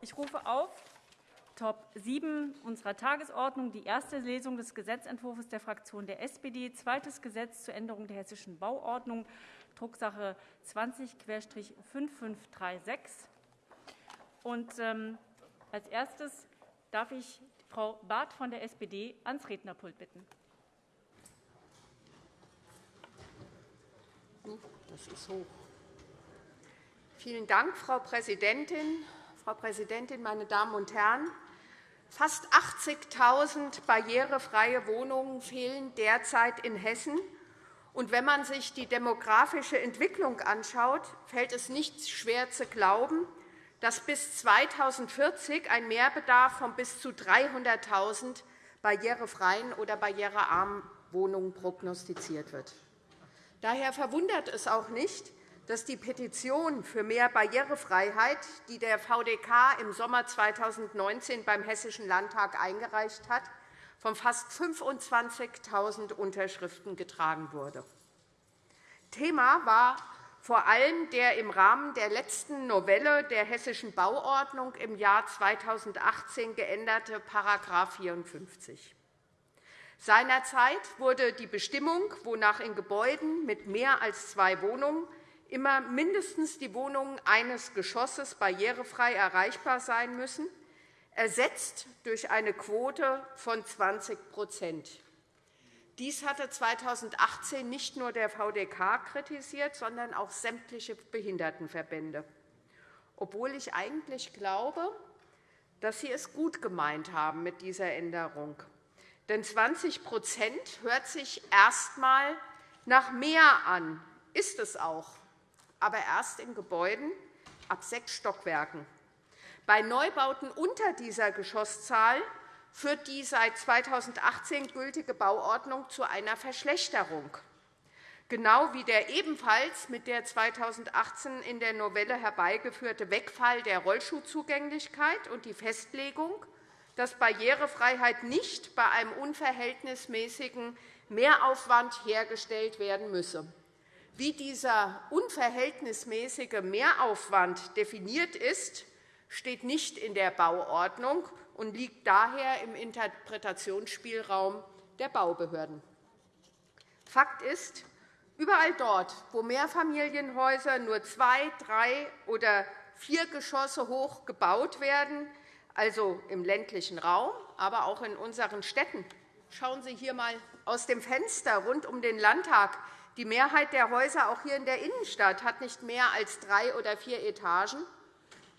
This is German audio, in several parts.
Ich rufe auf Top 7 unserer Tagesordnung die erste Lesung des Gesetzentwurfs der Fraktion der SPD, zweites Gesetz zur Änderung der Hessischen Bauordnung, Drucksache 20-5536. Und, ähm, als erstes darf ich Frau Barth von der SPD ans Rednerpult bitten. Das ist hoch. Vielen Dank, Frau Präsidentin. Frau Präsidentin, meine Damen und Herren! Fast 80.000 barrierefreie Wohnungen fehlen derzeit in Hessen. Und wenn man sich die demografische Entwicklung anschaut, fällt es nicht schwer zu glauben, dass bis 2040 ein Mehrbedarf von bis zu 300.000 barrierefreien oder barrierearmen Wohnungen prognostiziert wird. Daher verwundert es auch nicht, dass die Petition für mehr Barrierefreiheit, die der VDK im Sommer 2019 beim Hessischen Landtag eingereicht hat, von fast 25.000 Unterschriften getragen wurde. Thema war vor allem der im Rahmen der letzten Novelle der Hessischen Bauordnung im Jahr 2018 geänderte § 54. Seinerzeit wurde die Bestimmung, wonach in Gebäuden mit mehr als zwei Wohnungen immer mindestens die Wohnungen eines Geschosses barrierefrei erreichbar sein müssen, ersetzt durch eine Quote von 20% Dies hatte 2018 nicht nur der VDK kritisiert, sondern auch sämtliche Behindertenverbände, obwohl ich eigentlich glaube, dass Sie es gut gemeint haben mit dieser Änderung. Denn 20% hört sich erst einmal nach mehr an, ist es auch aber erst in Gebäuden ab sechs Stockwerken. Bei Neubauten unter dieser Geschosszahl führt die seit 2018 gültige Bauordnung zu einer Verschlechterung, genau wie der ebenfalls mit der 2018 in der Novelle herbeigeführte Wegfall der Rollschuhzugänglichkeit und die Festlegung, dass Barrierefreiheit nicht bei einem unverhältnismäßigen Mehraufwand hergestellt werden müsse. Wie dieser unverhältnismäßige Mehraufwand definiert ist, steht nicht in der Bauordnung und liegt daher im Interpretationsspielraum der Baubehörden. Fakt ist, überall dort, wo Mehrfamilienhäuser nur zwei, drei oder vier Geschosse hoch gebaut werden, also im ländlichen Raum, aber auch in unseren Städten. Schauen Sie hier einmal aus dem Fenster rund um den Landtag. Die Mehrheit der Häuser, auch hier in der Innenstadt, hat nicht mehr als drei oder vier Etagen.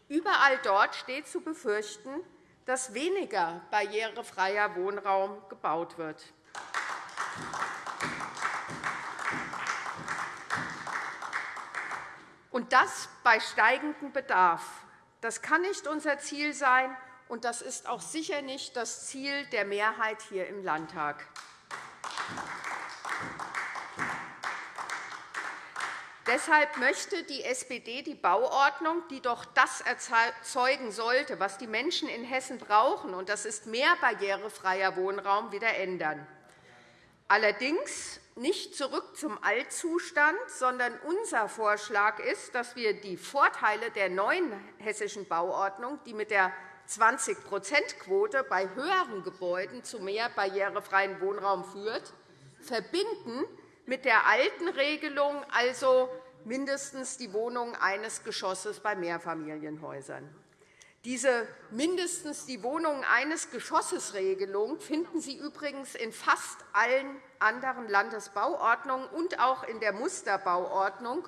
Überall dort steht zu befürchten, dass weniger barrierefreier Wohnraum gebaut wird. Und das bei steigendem Bedarf. Das kann nicht unser Ziel sein, und das ist auch sicher nicht das Ziel der Mehrheit hier im Landtag. Deshalb möchte die SPD die Bauordnung, die doch das erzeugen sollte, was die Menschen in Hessen brauchen, und das ist mehr barrierefreier Wohnraum, wieder ändern. Allerdings nicht zurück zum Altzustand, sondern unser Vorschlag ist, dass wir die Vorteile der neuen hessischen Bauordnung, die mit der 20-%-Quote bei höheren Gebäuden zu mehr barrierefreien Wohnraum führt, verbinden mit der alten Regelung, also mindestens die Wohnung eines Geschosses bei Mehrfamilienhäusern. Diese mindestens die Wohnung eines Geschosses Regelung finden Sie übrigens in fast allen anderen Landesbauordnungen und auch in der Musterbauordnung,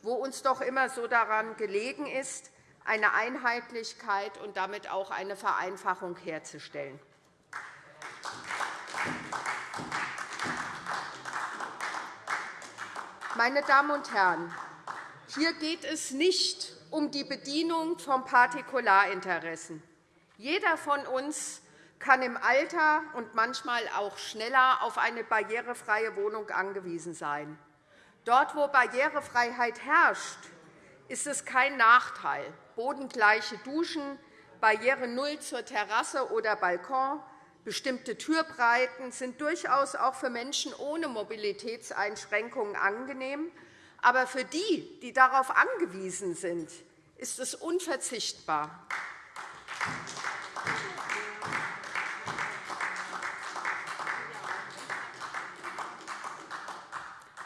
wo uns doch immer so daran gelegen ist, eine Einheitlichkeit und damit auch eine Vereinfachung herzustellen. Meine Damen und Herren, hier geht es nicht um die Bedienung von Partikularinteressen. Jeder von uns kann im Alter und manchmal auch schneller auf eine barrierefreie Wohnung angewiesen sein. Dort, wo Barrierefreiheit herrscht, ist es kein Nachteil. Bodengleiche Duschen, Barriere Null zur Terrasse oder Balkon, Bestimmte Türbreiten sind durchaus auch für Menschen ohne Mobilitätseinschränkungen angenehm. Aber für die, die darauf angewiesen sind, ist es unverzichtbar.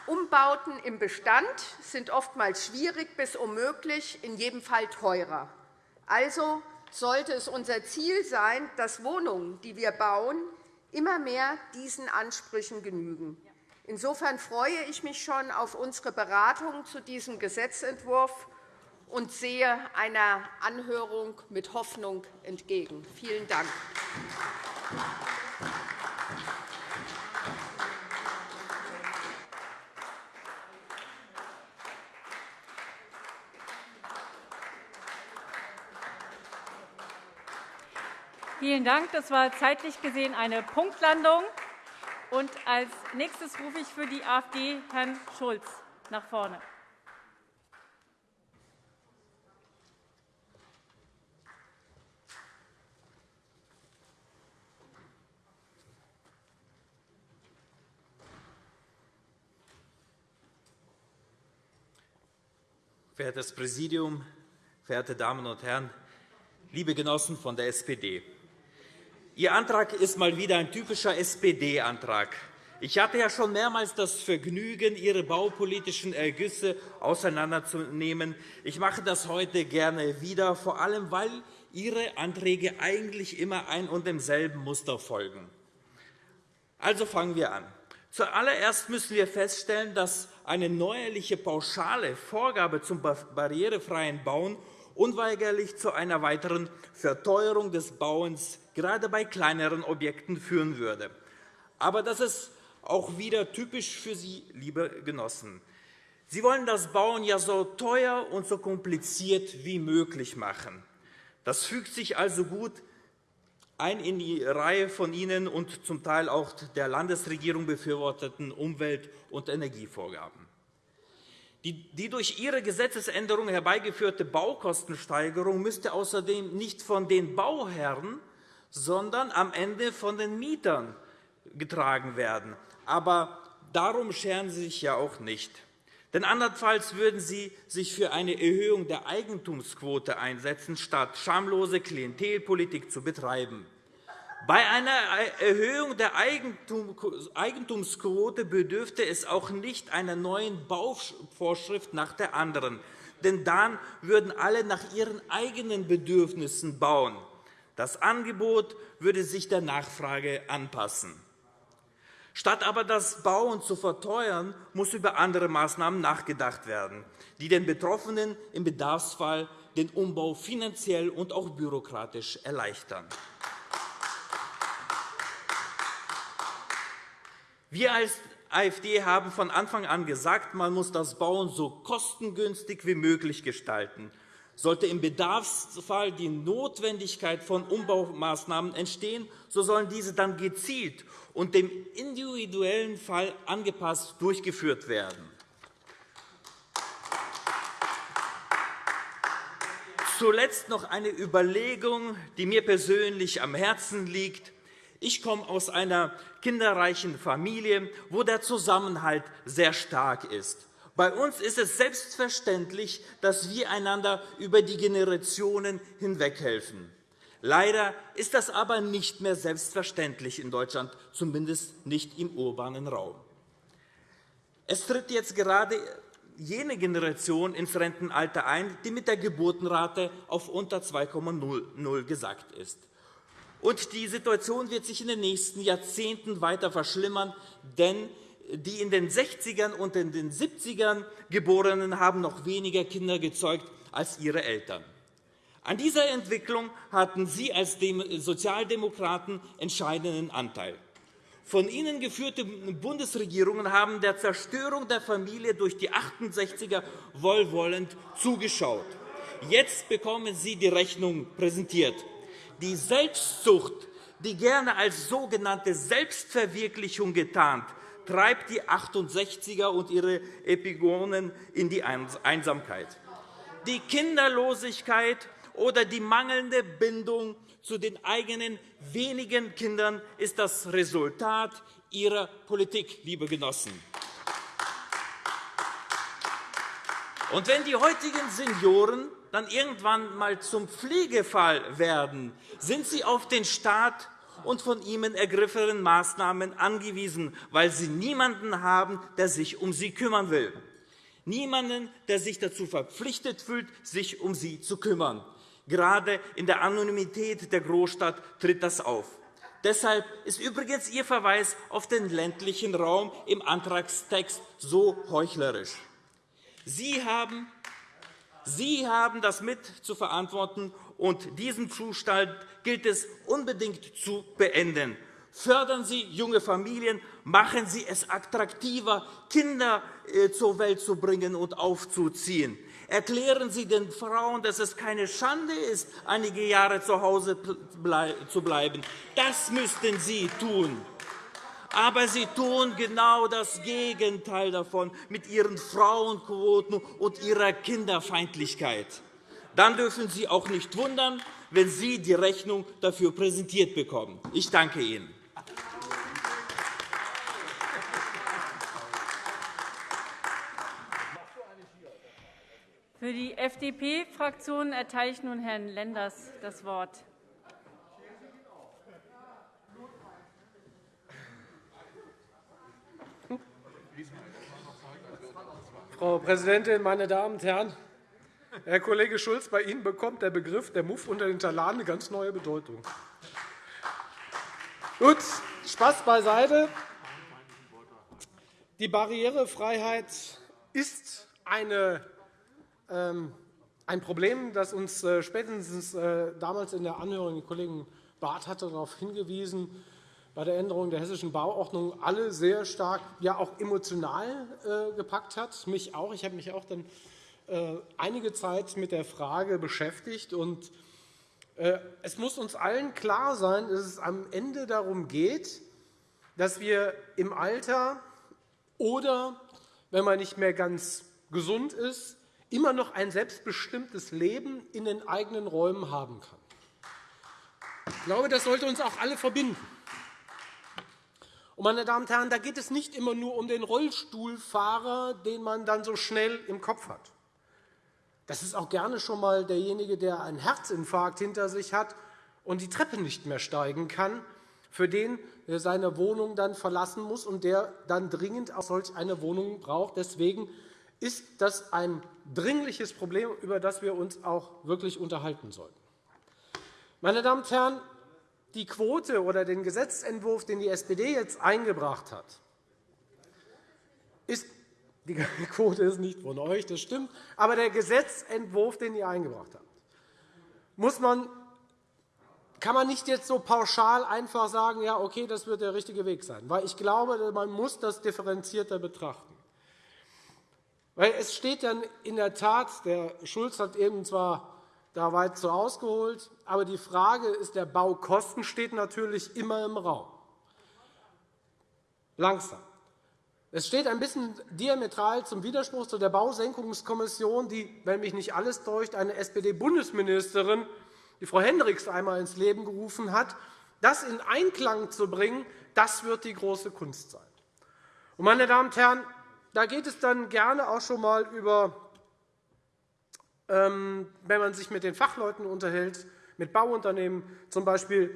Umbauten im Bestand sind oftmals schwierig bis unmöglich, in jedem Fall teurer. Also sollte es unser Ziel sein, dass Wohnungen, die wir bauen, immer mehr diesen Ansprüchen genügen. Insofern freue ich mich schon auf unsere Beratung zu diesem Gesetzentwurf und sehe einer Anhörung mit Hoffnung entgegen. Vielen Dank. Vielen Dank. Das war zeitlich gesehen eine Punktlandung. Und als nächstes rufe ich für die AfD Herrn Schulz nach vorne. Verehrtes Präsidium, verehrte Damen und Herren, liebe Genossen von der SPD! Ihr Antrag ist mal wieder ein typischer SPD-Antrag. Ich hatte ja schon mehrmals das Vergnügen, Ihre baupolitischen Ergüsse auseinanderzunehmen. Ich mache das heute gerne wieder, vor allem weil Ihre Anträge eigentlich immer ein und demselben Muster folgen. Also fangen wir an. Zuallererst müssen wir feststellen, dass eine neuerliche pauschale Vorgabe zum barrierefreien Bauen unweigerlich zu einer weiteren Verteuerung des Bauens gerade bei kleineren Objekten führen würde. Aber das ist auch wieder typisch für Sie, liebe Genossen. Sie wollen das Bauen ja so teuer und so kompliziert wie möglich machen. Das fügt sich also gut ein in die Reihe von Ihnen und zum Teil auch der Landesregierung befürworteten Umwelt- und Energievorgaben. Die durch Ihre Gesetzesänderung herbeigeführte Baukostensteigerung müsste außerdem nicht von den Bauherren, sondern am Ende von den Mietern getragen werden. Aber darum scheren Sie sich ja auch nicht. Denn andernfalls würden Sie sich für eine Erhöhung der Eigentumsquote einsetzen, statt schamlose Klientelpolitik zu betreiben. Bei einer Erhöhung der Eigentumsquote bedürfte es auch nicht einer neuen Bauvorschrift nach der anderen, denn dann würden alle nach ihren eigenen Bedürfnissen bauen. Das Angebot würde sich der Nachfrage anpassen. Statt aber das Bauen zu verteuern, muss über andere Maßnahmen nachgedacht werden, die den Betroffenen im Bedarfsfall den Umbau finanziell und auch bürokratisch erleichtern. Wir als AfD haben von Anfang an gesagt, man muss das Bauen so kostengünstig wie möglich gestalten. Sollte im Bedarfsfall die Notwendigkeit von Umbaumaßnahmen entstehen, so sollen diese dann gezielt und dem individuellen Fall angepasst durchgeführt werden. Zuletzt noch eine Überlegung, die mir persönlich am Herzen liegt. Ich komme aus einer kinderreichen Familie, wo der Zusammenhalt sehr stark ist. Bei uns ist es selbstverständlich, dass wir einander über die Generationen hinweg helfen. Leider ist das aber nicht mehr selbstverständlich in Deutschland, zumindest nicht im urbanen Raum. Es tritt jetzt gerade jene Generation ins Rentenalter ein, die mit der Geburtenrate auf unter 2,0 gesackt ist. Und die Situation wird sich in den nächsten Jahrzehnten weiter verschlimmern, denn die in den 60ern und in den 70ern Geborenen haben noch weniger Kinder gezeugt als ihre Eltern. An dieser Entwicklung hatten Sie als Sozialdemokraten entscheidenden Anteil. Von Ihnen geführte Bundesregierungen haben der Zerstörung der Familie durch die 68er wohlwollend zugeschaut. Jetzt bekommen Sie die Rechnung präsentiert. Die Selbstsucht, die gerne als sogenannte Selbstverwirklichung getarnt, treibt die 68er und ihre Epigonen in die Einsamkeit. Die Kinderlosigkeit oder die mangelnde Bindung zu den eigenen wenigen Kindern ist das Resultat Ihrer Politik, liebe Genossen. Und wenn die heutigen Senioren dann irgendwann einmal zum Pflegefall werden, sind Sie auf den Staat und von ihm ergriffenen Maßnahmen angewiesen, weil Sie niemanden haben, der sich um Sie kümmern will. Niemanden, der sich dazu verpflichtet fühlt, sich um sie zu kümmern. Gerade in der Anonymität der Großstadt tritt das auf. Deshalb ist übrigens Ihr Verweis auf den ländlichen Raum im Antragstext so heuchlerisch. Sie haben, Sie haben das mit zu verantworten, und diesen Zustand gilt es unbedingt zu beenden. Fördern Sie junge Familien, machen Sie es attraktiver, Kinder äh, zur Welt zu bringen und aufzuziehen. Erklären Sie den Frauen, dass es keine Schande ist, einige Jahre zu Hause zu bleiben. Das müssten Sie tun. Aber Sie tun genau das Gegenteil davon mit Ihren Frauenquoten und Ihrer Kinderfeindlichkeit. Dann dürfen Sie auch nicht wundern, wenn Sie die Rechnung dafür präsentiert bekommen. Ich danke Ihnen. Für die FDP-Fraktion erteile ich nun Herrn Lenders das Wort. Frau Präsidentin, meine Damen und Herren! Herr Kollege Schulz, bei Ihnen bekommt der Begriff der Muff unter den Talaren eine ganz neue Bedeutung. Gut, Spaß beiseite. Die Barrierefreiheit ist eine ähm, ein Problem, das uns äh, spätestens äh, damals in der Anhörung, der Kollege Barth hatte darauf hingewiesen, bei der Änderung der Hessischen Bauordnung alle sehr stark, ja auch emotional äh, gepackt hat. Mich auch. Ich habe mich auch dann einige Zeit mit der Frage beschäftigt. Und es muss uns allen klar sein, dass es am Ende darum geht, dass wir im Alter oder, wenn man nicht mehr ganz gesund ist, immer noch ein selbstbestimmtes Leben in den eigenen Räumen haben kann. Ich glaube, das sollte uns auch alle verbinden. Meine Damen und Herren, da geht es nicht immer nur um den Rollstuhlfahrer, den man dann so schnell im Kopf hat. Das ist auch gerne schon einmal derjenige, der einen Herzinfarkt hinter sich hat und die Treppe nicht mehr steigen kann, für den der seine Wohnung dann verlassen muss und der dann dringend auch solch eine Wohnung braucht. Deswegen ist das ein dringliches Problem, über das wir uns auch wirklich unterhalten sollten. Meine Damen und Herren, die Quote oder den Gesetzentwurf, den die SPD jetzt eingebracht hat, ist, die Quote ist nicht von euch, das stimmt, aber der Gesetzentwurf, den ihr eingebracht habt, muss man, kann man nicht jetzt so pauschal einfach sagen, ja, okay, das wird der richtige Weg sein, weil ich glaube, man muss das differenzierter betrachten. Weil es steht dann in der Tat, der Schulz hat eben zwar da weit zu ausgeholt, aber die Frage ist, der Baukosten steht natürlich immer im Raum. Langsam. Es steht ein bisschen diametral zum Widerspruch zu der Bausenkungskommission, die, wenn mich nicht alles täuscht, eine SPD-Bundesministerin, die Frau Hendricks, einmal ins Leben gerufen hat. Das in Einklang zu bringen, das wird die große Kunst sein. Meine Damen und Herren, da geht es dann gerne auch schon einmal über, wenn man sich mit den Fachleuten unterhält, mit Bauunternehmen, z. B.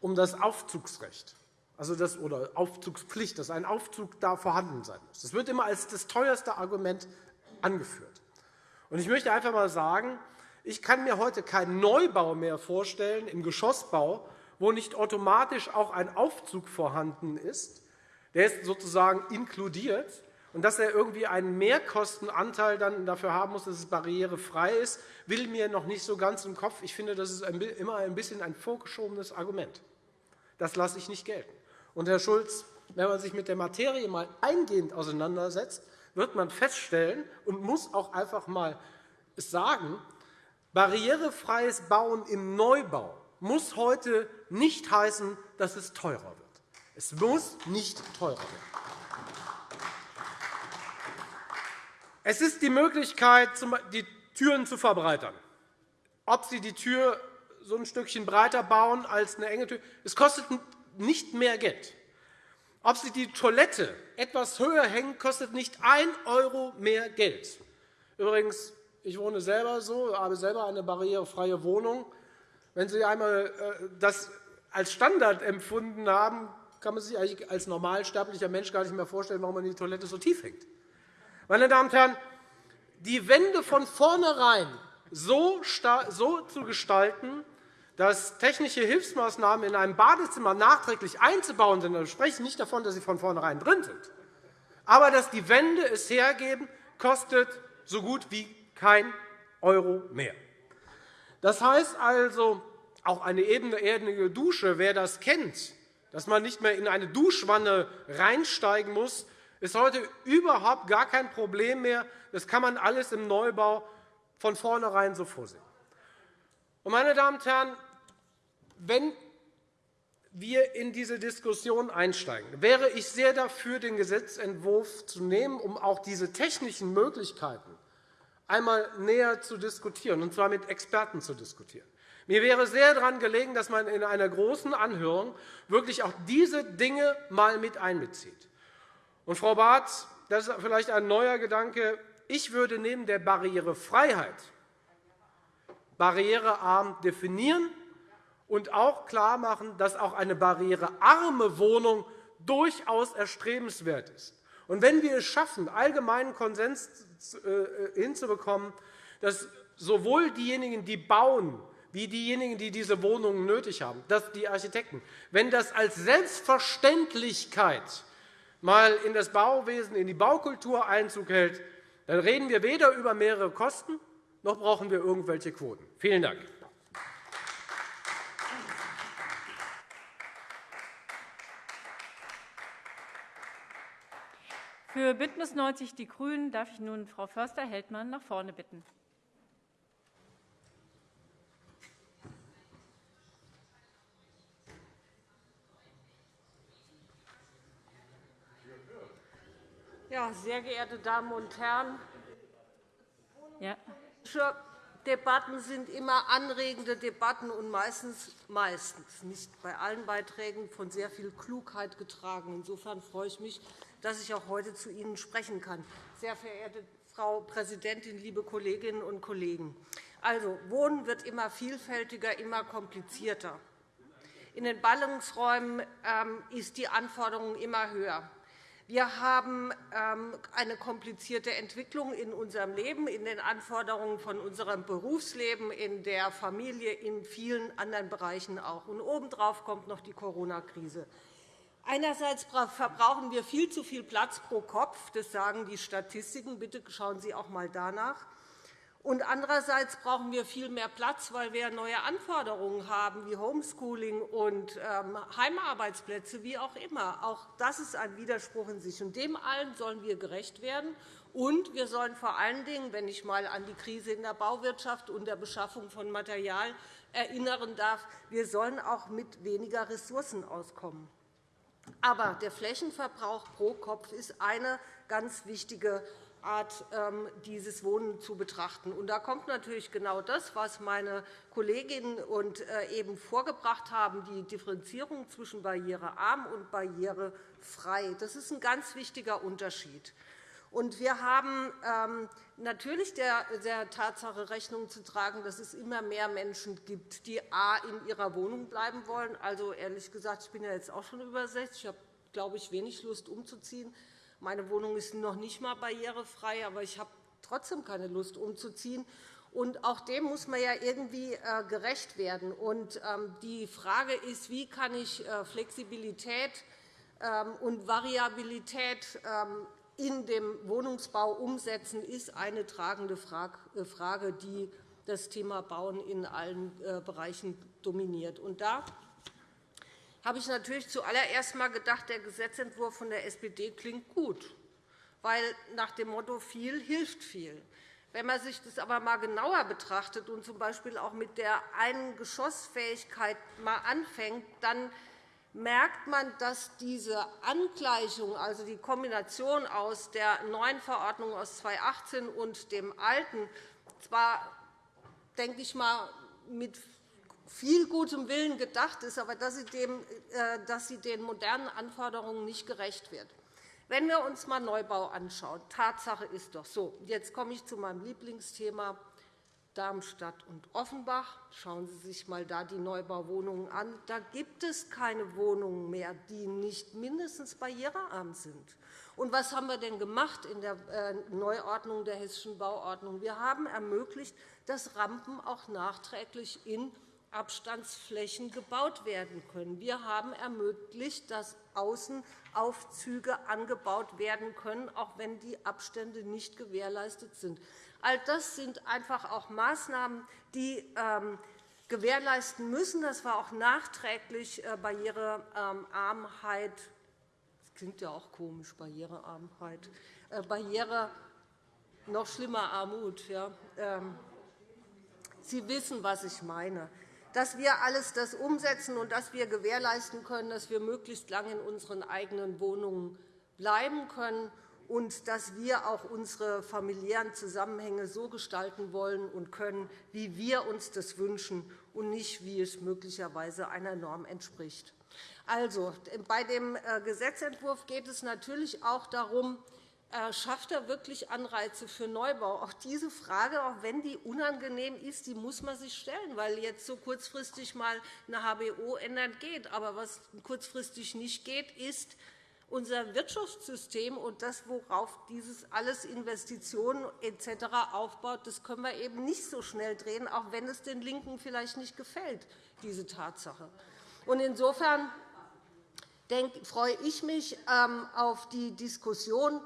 um das Aufzugsrecht also das, oder Aufzugspflicht, dass ein Aufzug da vorhanden sein muss. Das wird immer als das teuerste Argument angeführt. Ich möchte einfach einmal sagen, ich kann mir heute keinen Neubau mehr vorstellen im Geschossbau, wo nicht automatisch auch ein Aufzug vorhanden ist, der ist sozusagen inkludiert und dass er irgendwie einen Mehrkostenanteil dann dafür haben muss, dass es barrierefrei ist, will mir noch nicht so ganz im Kopf. Ich finde, das ist immer ein bisschen ein vorgeschobenes Argument. Das lasse ich nicht gelten. Und, Herr Schulz, wenn man sich mit der Materie mal eingehend auseinandersetzt, wird man feststellen und muss auch einfach mal sagen, barrierefreies Bauen im Neubau muss heute nicht heißen, dass es teurer wird. Es muss nicht teurer werden. Es ist die Möglichkeit, die Türen zu verbreitern. Ob Sie die Tür so ein Stückchen breiter bauen als eine enge Tür, es kostet nicht mehr Geld. Ob Sie die Toilette etwas höher hängen, kostet nicht 1 € mehr Geld. Übrigens, ich wohne selber so, habe selber eine barrierefreie Wohnung. Wenn Sie einmal äh, das als Standard empfunden haben, kann man sich als normalsterblicher Mensch gar nicht mehr vorstellen, warum man die Toilette so tief hängt. Meine Damen und Herren, die Wände von vornherein so, zu gestalten, dass technische Hilfsmaßnahmen in einem Badezimmer nachträglich einzubauen sind, dann spreche ich nicht davon, dass sie von vornherein drin sind, aber dass die Wände es hergeben, kostet so gut wie kein Euro mehr. Das heißt also, auch eine ebenerdige Dusche, wer das kennt, dass man nicht mehr in eine Duschwanne reinsteigen muss, ist heute überhaupt gar kein Problem mehr. Das kann man alles im Neubau von vornherein so vorsehen. Meine Damen und Herren, wenn wir in diese Diskussion einsteigen, wäre ich sehr dafür, den Gesetzentwurf zu nehmen, um auch diese technischen Möglichkeiten einmal näher zu diskutieren, und zwar mit Experten zu diskutieren. Mir wäre sehr daran gelegen, dass man in einer großen Anhörung wirklich auch diese Dinge einmal mit einbezieht. Und, Frau Barth, das ist vielleicht ein neuer Gedanke. Ich würde neben der Barrierefreiheit barrierearm definieren und auch klarmachen, dass auch eine barrierearme Wohnung durchaus erstrebenswert ist. Und wenn wir es schaffen, allgemeinen Konsens äh, hinzubekommen, dass sowohl diejenigen, die bauen, wie diejenigen, die diese Wohnungen nötig haben, dass die Architekten, wenn das als Selbstverständlichkeit mal in das Bauwesen, in die Baukultur Einzug hält, dann reden wir weder über mehrere Kosten, noch brauchen wir irgendwelche Quoten. Vielen Dank. Für BÜNDNIS 90 die GRÜNEN darf ich nun Frau Förster-Heldmann nach vorne bitten. Ja, sehr geehrte Damen und Herren, ja. Debatten sind immer anregende Debatten und meistens, meistens, nicht bei allen Beiträgen, von sehr viel Klugheit getragen. Insofern freue ich mich, dass ich auch heute zu Ihnen sprechen kann. Sehr verehrte Frau Präsidentin, liebe Kolleginnen und Kollegen! Also, Wohnen wird immer vielfältiger, immer komplizierter. In den Ballungsräumen ähm, ist die Anforderung immer höher. Wir haben ähm, eine komplizierte Entwicklung in unserem Leben, in den Anforderungen von unserem Berufsleben, in der Familie, in vielen anderen Bereichen auch. Und obendrauf kommt noch die Corona-Krise. Einerseits verbrauchen wir viel zu viel Platz pro Kopf. Das sagen die Statistiken. Bitte schauen Sie auch einmal danach. Und andererseits brauchen wir viel mehr Platz, weil wir neue Anforderungen haben, wie Homeschooling und ähm, Heimarbeitsplätze, wie auch immer. Auch das ist ein Widerspruch in sich. Und dem allen sollen wir gerecht werden. Und wir sollen vor allen Dingen, wenn ich einmal an die Krise in der Bauwirtschaft und der Beschaffung von Material erinnern darf, wir sollen auch mit weniger Ressourcen auskommen. Aber der Flächenverbrauch pro Kopf ist eine ganz wichtige Art, ähm, dieses Wohnen zu betrachten. Und da kommt natürlich genau das, was meine Kolleginnen und äh, eben vorgebracht haben, die Differenzierung zwischen barrierearm und barrierefrei. Das ist ein ganz wichtiger Unterschied. Und wir haben ähm, natürlich der, Tatsache Rechnung zu tragen, dass es immer mehr Menschen gibt, die a. in ihrer Wohnung bleiben wollen. Also, ehrlich gesagt, ich bin ja jetzt auch schon über 60. Ich habe, glaube ich, wenig Lust, umzuziehen. Meine Wohnung ist noch nicht einmal barrierefrei, aber ich habe trotzdem keine Lust, umzuziehen. Und auch dem muss man ja irgendwie äh, gerecht werden. Und ähm, die Frage ist, wie kann ich äh, Flexibilität ähm, und Variabilität ähm, in dem Wohnungsbau umsetzen, ist eine tragende äh, Frage, die das Thema Bauen in allen Bereichen dominiert. Und da habe ich natürlich zuallererst einmal gedacht, der Gesetzentwurf von der SPD klingt gut, weil nach dem Motto viel hilft viel. Wenn man sich das aber einmal genauer betrachtet und z.B. auch mit der Eingeschossfähigkeit mal anfängt, dann merkt man, dass diese Angleichung, also die Kombination aus der neuen Verordnung aus 2018 und dem alten, zwar denke ich mal, mit viel gutem Willen gedacht ist, aber dass sie, dem, äh, dass sie den modernen Anforderungen nicht gerecht wird. Wenn wir uns einmal Neubau anschauen, Tatsache ist doch so, jetzt komme ich zu meinem Lieblingsthema, Darmstadt und Offenbach. Schauen Sie sich einmal da die Neubauwohnungen an. Da gibt es keine Wohnungen mehr, die nicht mindestens barrierearm sind. Und was haben wir denn gemacht in der äh, Neuordnung der Hessischen Bauordnung? Wir haben ermöglicht, dass Rampen auch nachträglich in Abstandsflächen gebaut werden können. Wir haben ermöglicht, dass Außenaufzüge angebaut werden können, auch wenn die Abstände nicht gewährleistet sind. All das sind einfach auch Maßnahmen, die ähm, gewährleisten müssen, dass wir auch nachträglich äh, Barrierearmheit das klingt ja auch komisch, Barrierearmheit, äh, Barriere, noch schlimmer Armut. Ähm, Sie wissen, was ich meine dass wir alles das umsetzen und dass wir gewährleisten können, dass wir möglichst lange in unseren eigenen Wohnungen bleiben können und dass wir auch unsere familiären Zusammenhänge so gestalten wollen und können, wie wir uns das wünschen und nicht, wie es möglicherweise einer Norm entspricht. Also, bei dem äh, Gesetzentwurf geht es natürlich auch darum, schafft er wirklich Anreize für Neubau? Auch diese Frage, auch wenn die unangenehm ist, die muss man sich stellen, weil jetzt so kurzfristig mal eine HBO ändern geht. Aber was kurzfristig nicht geht, ist, unser Wirtschaftssystem und das, worauf dieses alles Investitionen etc. aufbaut, das können wir eben nicht so schnell drehen, auch wenn es den LINKEN vielleicht nicht gefällt, diese Tatsache. Insofern freue ich mich ähm, auf die Diskussion,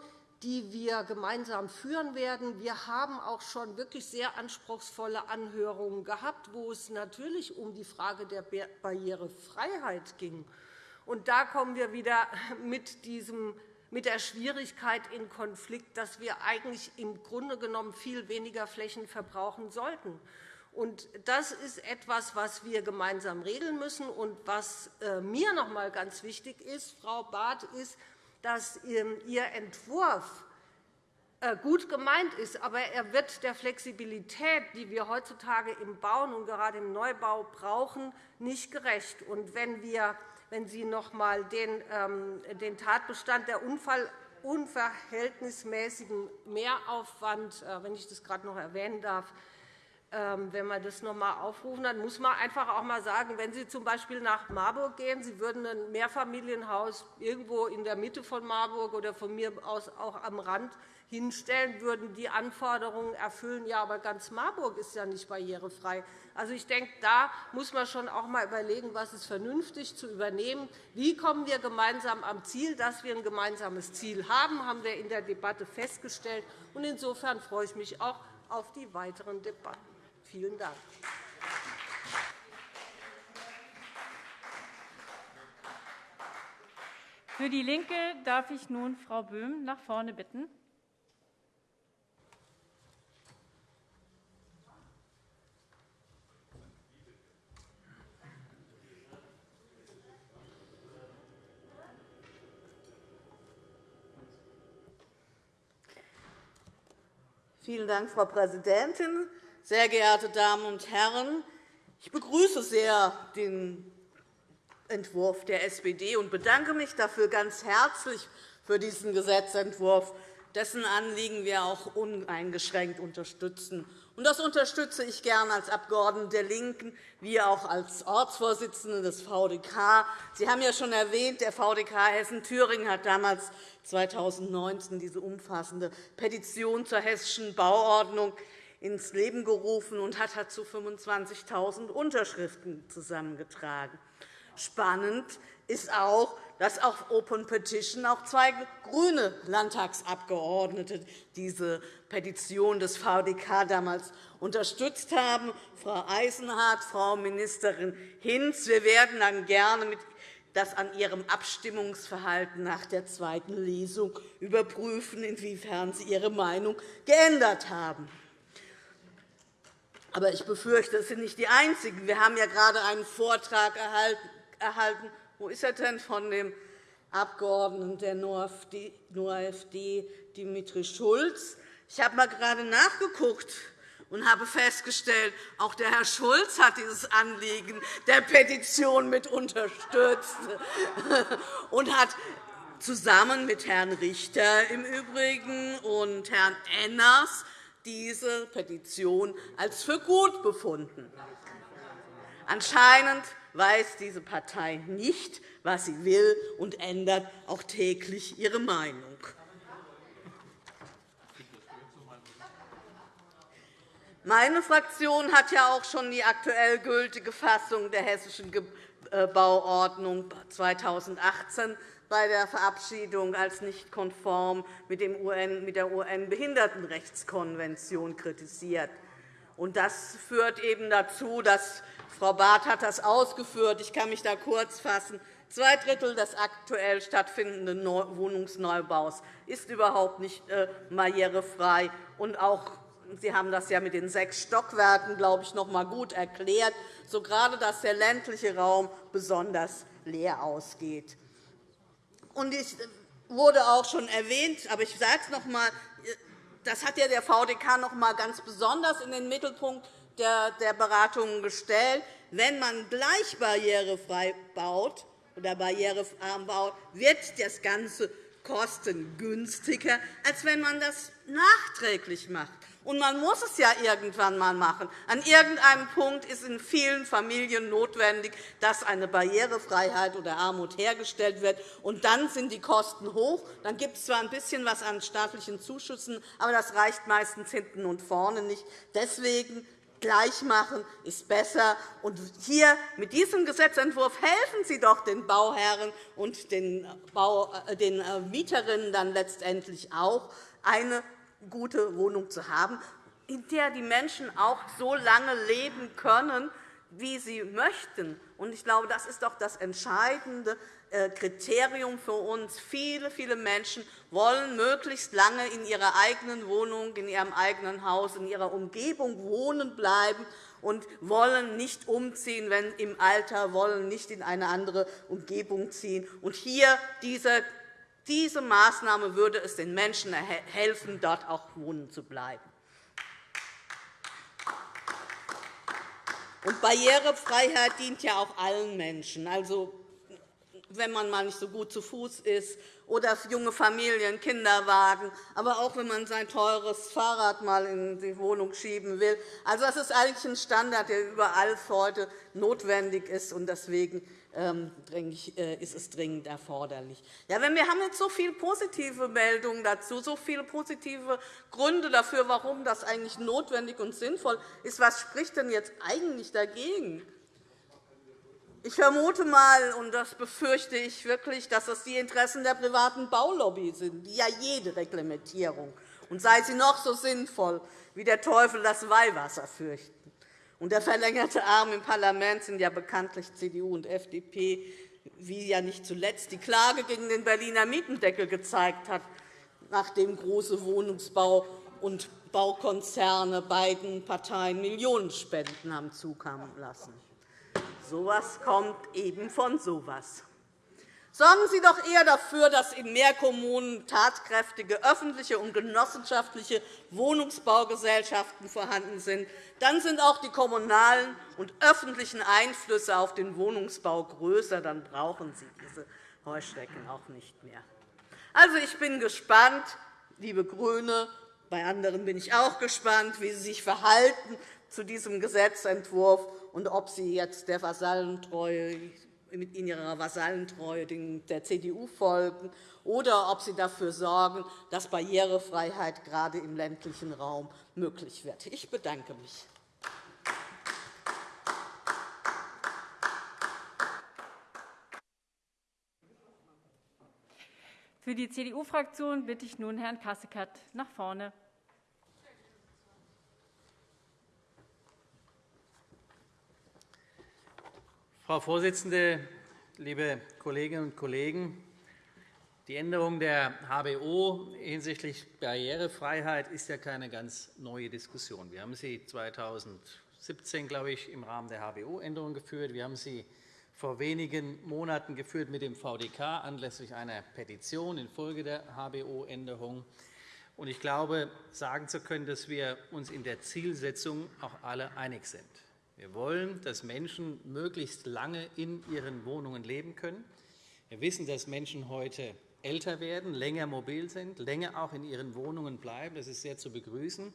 die wir gemeinsam führen werden. Wir haben auch schon wirklich sehr anspruchsvolle Anhörungen gehabt, wo es natürlich um die Frage der Barrierefreiheit ging. Und da kommen wir wieder mit, diesem, mit der Schwierigkeit in Konflikt, dass wir eigentlich im Grunde genommen viel weniger Flächen verbrauchen sollten. Und das ist etwas, was wir gemeinsam regeln müssen. Und was äh, mir noch einmal ganz wichtig ist, Frau Barth, ist, dass Ihr Entwurf äh, gut gemeint ist, aber er wird der Flexibilität, die wir heutzutage im Bauen und gerade im Neubau brauchen, nicht gerecht. Und wenn, wir, wenn Sie noch einmal den, ähm, den Tatbestand der Unfall unverhältnismäßigen Mehraufwand, äh, wenn ich das gerade noch erwähnen darf, wenn man das noch einmal aufrufen, dann muss man einfach auch einmal sagen, wenn Sie z.B. nach Marburg gehen, Sie würden ein Mehrfamilienhaus irgendwo in der Mitte von Marburg oder von mir aus auch am Rand hinstellen, würden die Anforderungen erfüllen. Ja, aber ganz Marburg ist ja nicht barrierefrei. Also, ich denke, da muss man schon auch einmal überlegen, was ist vernünftig zu übernehmen. Wie kommen wir gemeinsam am Ziel? Dass wir ein gemeinsames Ziel haben, haben wir in der Debatte festgestellt. Insofern freue ich mich auch auf die weiteren Debatten. Vielen Dank. Für DIE LINKE darf ich nun Frau Böhm nach vorne bitten. Vielen Dank, Frau Präsidentin. Sehr geehrte Damen und Herren, ich begrüße sehr den Entwurf der SPD und bedanke mich dafür ganz herzlich für diesen Gesetzentwurf, dessen Anliegen wir auch uneingeschränkt unterstützen. Das unterstütze ich gern als Abgeordnete der LINKEN wie auch als Ortsvorsitzende des VDK. Sie haben ja schon erwähnt, der VDK Hessen-Thüringen hat damals 2019 diese umfassende Petition zur hessischen Bauordnung ins Leben gerufen und hat dazu 25.000 Unterschriften zusammengetragen. Spannend ist auch, dass auf Open Petition auch zwei grüne Landtagsabgeordnete diese Petition des VDK damals unterstützt haben, Frau Eisenhardt, Frau Ministerin Hinz. Wir werden dann gerne das an Ihrem Abstimmungsverhalten nach der zweiten Lesung überprüfen, inwiefern Sie Ihre Meinung geändert haben. Aber ich befürchte, es sind nicht die Einzigen. Wir haben ja gerade einen Vortrag erhalten. Wo ist er denn von dem Abgeordneten der NoAfD, Dimitri Schulz? Ich habe mal gerade nachgeguckt und habe festgestellt, auch der Herr Schulz hat dieses Anliegen der Petition mit unterstützt und hat zusammen mit Herrn Richter im Übrigen und Herrn Enners diese Petition als für gut befunden. Anscheinend weiß diese Partei nicht, was sie will, und ändert auch täglich ihre Meinung. Meine Fraktion hat ja auch schon die aktuell gültige Fassung der Hessischen äh, Bauordnung 2018 bei der Verabschiedung als nicht konform mit der UN-Behindertenrechtskonvention kritisiert. Das führt eben dazu, dass Frau Barth hat das ausgeführt. Ich kann mich da kurz fassen. Zwei Drittel des aktuell stattfindenden Wohnungsneubaus ist überhaupt nicht äh, barrierefrei. Und auch Sie haben das ja mit den sechs Stockwerken, glaube ich, noch einmal gut erklärt, so gerade, dass der ländliche Raum besonders leer ausgeht. Und es wurde auch schon erwähnt, aber ich sage es noch einmal, das hat ja der VDK noch einmal ganz besonders in den Mittelpunkt der Beratungen gestellt. Wenn man gleich barrierefrei baut oder barrierearm baut, wird das Ganze kostengünstiger, als wenn man das nachträglich macht. Und man muss es ja irgendwann einmal machen. An irgendeinem Punkt ist in vielen Familien notwendig, dass eine Barrierefreiheit oder Armut hergestellt wird. Und dann sind die Kosten hoch. Dann gibt es zwar ein bisschen was an staatlichen Zuschüssen, aber das reicht meistens hinten und vorne nicht. Deswegen gleich machen ist besser. Und hier mit diesem Gesetzentwurf helfen Sie doch den Bauherren und den, Bau, äh, den äh, Mieterinnen dann letztendlich auch, eine gute Wohnung zu haben, in der die Menschen auch so lange leben können, wie sie möchten. Ich glaube, das ist doch das entscheidende Kriterium für uns. Viele, viele Menschen wollen möglichst lange in ihrer eigenen Wohnung, in ihrem eigenen Haus, in ihrer Umgebung wohnen bleiben und wollen nicht umziehen, wenn im Alter wollen nicht in eine andere Umgebung ziehen. Und hier diese diese Maßnahme würde es den Menschen helfen, dort auch wohnen zu bleiben. Und Barrierefreiheit dient ja auch allen Menschen. Also, wenn man mal nicht so gut zu Fuß ist oder junge Familien, Kinderwagen, aber auch wenn man sein teures Fahrrad mal in die Wohnung schieben will. Also, das ist eigentlich ein Standard, der überall heute notwendig ist. Und deswegen ähm, äh, ist es dringend erforderlich. Ja, wenn wir haben jetzt so viele positive Meldungen dazu, so viele positive Gründe dafür, warum das eigentlich notwendig und sinnvoll ist. Was spricht denn jetzt eigentlich dagegen? Ich vermute einmal, und das befürchte ich wirklich, dass das die Interessen der privaten Baulobby sind, die ja jede Reglementierung, und sei sie noch so sinnvoll, wie der Teufel das Weihwasser fürchten. Und der verlängerte Arm im Parlament sind ja bekanntlich CDU und FDP, wie ja nicht zuletzt die Klage gegen den Berliner Mietendeckel gezeigt hat, nachdem große Wohnungsbau- und Baukonzerne beiden Parteien Millionenspenden haben zukommen lassen. So etwas kommt eben von so etwas. Sorgen Sie doch eher dafür, dass in mehr Kommunen tatkräftige öffentliche und genossenschaftliche Wohnungsbaugesellschaften vorhanden sind. Dann sind auch die kommunalen und öffentlichen Einflüsse auf den Wohnungsbau größer. Dann brauchen Sie diese Heuschrecken auch nicht mehr. Also, ich bin gespannt, liebe GRÜNE, bei anderen bin ich auch gespannt, wie Sie sich verhalten zu diesem Gesetzentwurf und ob Sie jetzt der Vasallentreue in ihrer Vasallentreue der CDU folgen, oder ob Sie dafür sorgen, dass Barrierefreiheit gerade im ländlichen Raum möglich wird. Ich bedanke mich. Für die CDU-Fraktion bitte ich nun Herrn Kasseckert nach vorne. Frau Vorsitzende, liebe Kolleginnen und Kollegen! Die Änderung der HBO hinsichtlich Barrierefreiheit ist ja keine ganz neue Diskussion. Wir haben sie 2017, glaube ich, im Rahmen der HBO-Änderung geführt. Wir haben sie vor wenigen Monaten geführt mit dem VDK anlässlich einer Petition infolge der HBO-Änderung. Ich glaube, sagen zu können, dass wir uns in der Zielsetzung auch alle einig sind. Wir wollen, dass Menschen möglichst lange in ihren Wohnungen leben können. Wir wissen, dass Menschen heute älter werden, länger mobil sind, länger auch in ihren Wohnungen bleiben. Das ist sehr zu begrüßen.